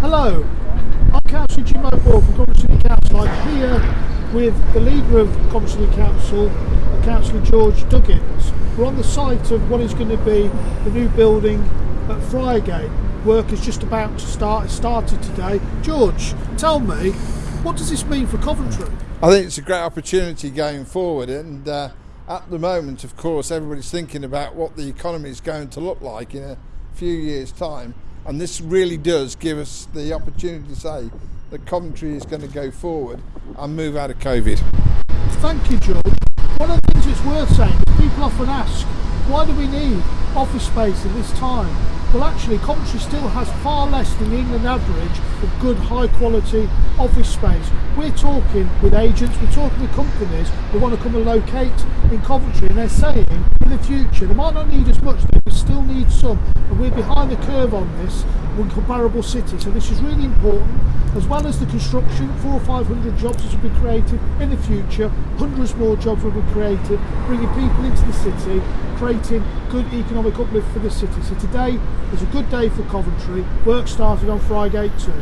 Hello, I'm Councillor Jim O'Boyle from Coventry City Council. I'm here with the leader of Coventry City Council, Councillor George Duggins. We're on the site of what is going to be the new building at Friargate. Work is just about to start, it started today. George, tell me, what does this mean for Coventry? I think it's a great opportunity going forward, and uh, at the moment, of course, everybody's thinking about what the economy is going to look like in a few years' time, and this really does give us the opportunity to say that Coventry is going to go forward and move out of COVID. Thank you, George. One of the things it's worth saying is people often ask, why do we need office space at this time? Well, actually, Coventry still has far less than the England average of good, high quality office space. We're talking with agents, we're talking with companies who want to come and locate in Coventry, and they're saying in the future they might not need as much, but still need some. We're behind the curve on this with comparable cities. So this is really important, as well as the construction, four or five hundred jobs will be created in the future, hundreds more jobs will be created, bringing people into the city, creating good economic uplift for the city. So today is a good day for Coventry. Work started on Friday too.